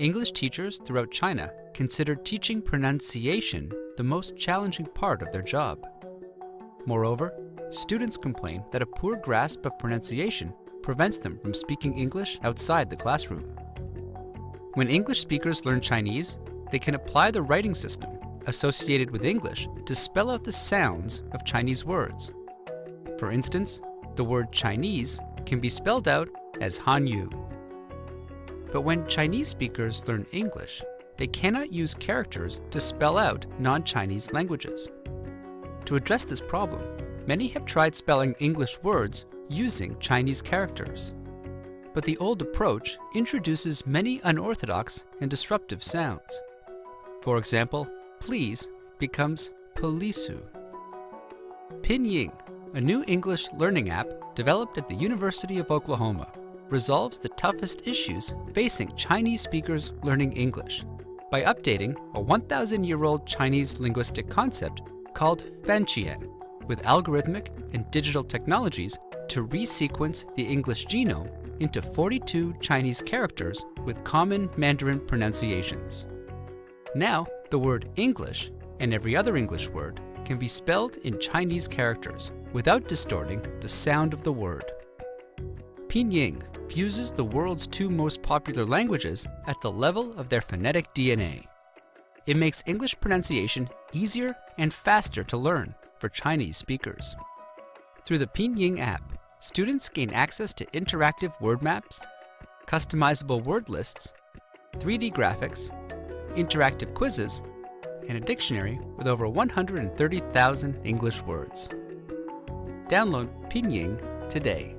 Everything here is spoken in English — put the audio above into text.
English teachers throughout China consider teaching pronunciation the most challenging part of their job. Moreover, students complain that a poor grasp of pronunciation prevents them from speaking English outside the classroom. When English speakers learn Chinese, they can apply the writing system associated with English to spell out the sounds of Chinese words. For instance, the word Chinese can be spelled out as Hanyu. But when Chinese speakers learn English, they cannot use characters to spell out non-Chinese languages. To address this problem, many have tried spelling English words using Chinese characters. But the old approach introduces many unorthodox and disruptive sounds. For example, please becomes polisu. Pinyin, a new English learning app developed at the University of Oklahoma, resolves the toughest issues facing Chinese speakers learning English by updating a 1,000-year-old Chinese linguistic concept called Fanqie with algorithmic and digital technologies to resequence the English genome into 42 Chinese characters with common Mandarin pronunciations. Now, the word English and every other English word can be spelled in Chinese characters without distorting the sound of the word. Pinyin fuses the world's two most popular languages at the level of their phonetic DNA. It makes English pronunciation easier and faster to learn for Chinese speakers. Through the Pinyin app, students gain access to interactive word maps, customizable word lists, 3D graphics, interactive quizzes, and a dictionary with over 130,000 English words. Download Pinyin today.